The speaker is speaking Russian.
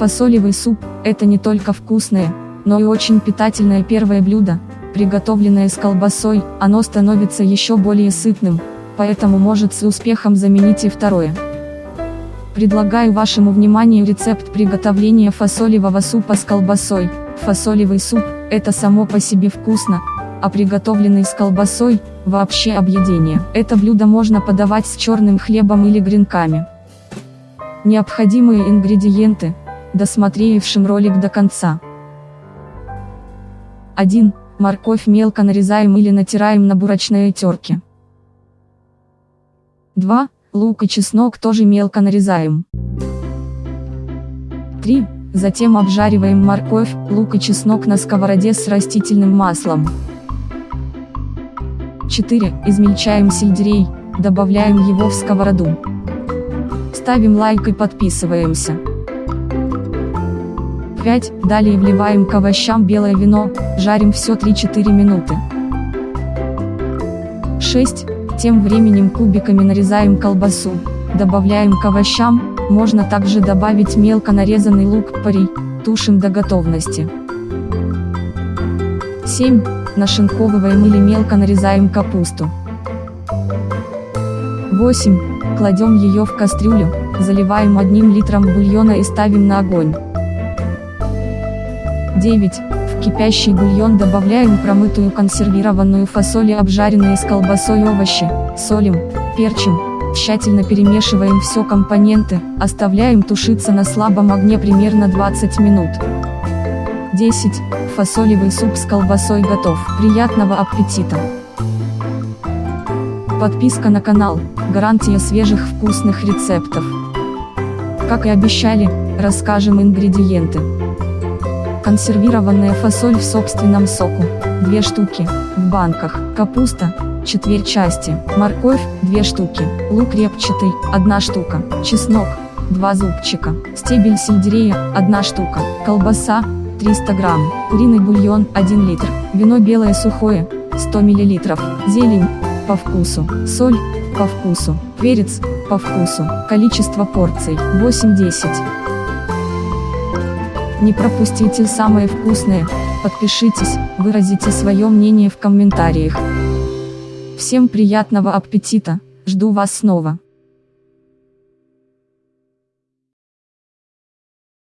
Фасолевый суп – это не только вкусное, но и очень питательное первое блюдо, приготовленное с колбасой, оно становится еще более сытным, поэтому может с успехом заменить и второе. Предлагаю вашему вниманию рецепт приготовления фасолевого супа с колбасой. Фасолевый суп – это само по себе вкусно, а приготовленный с колбасой – вообще объедение. Это блюдо можно подавать с черным хлебом или гренками. Необходимые ингредиенты – досмотревшим ролик до конца. 1. Морковь мелко нарезаем или натираем на бурочной терке. 2. Лук и чеснок тоже мелко нарезаем. 3. Затем обжариваем морковь, лук и чеснок на сковороде с растительным маслом. 4. Измельчаем сельдерей, добавляем его в сковороду. Ставим лайк и подписываемся. 5. Далее вливаем к овощам белое вино, жарим все 3-4 минуты. 6. Тем временем кубиками нарезаем колбасу, добавляем к овощам, можно также добавить мелко нарезанный лук, пари, тушим до готовности. 7. Нашинковываем или мелко нарезаем капусту. 8. Кладем ее в кастрюлю, заливаем одним литром бульона и ставим на огонь. 9. В кипящий бульон добавляем промытую консервированную фасоль и обжаренные с колбасой овощи, солим, перчим, тщательно перемешиваем все компоненты, оставляем тушиться на слабом огне примерно 20 минут. 10. Фасолевый суп с колбасой готов. Приятного аппетита! Подписка на канал, гарантия свежих вкусных рецептов. Как и обещали, расскажем ингредиенты. Консервированная фасоль в собственном соку, 2 штуки, в банках, капуста, четверть части, морковь, 2 штуки, лук репчатый, 1 штука, чеснок, 2 зубчика, стебель сельдерея, 1 штука, колбаса, 300 грамм, куриный бульон, 1 литр, вино белое сухое, 100 миллилитров, зелень, по вкусу, соль, по вкусу, перец, по вкусу, количество порций, 8-10. Не пропустите самое вкусное, подпишитесь, выразите свое мнение в комментариях. Всем приятного аппетита, жду вас снова.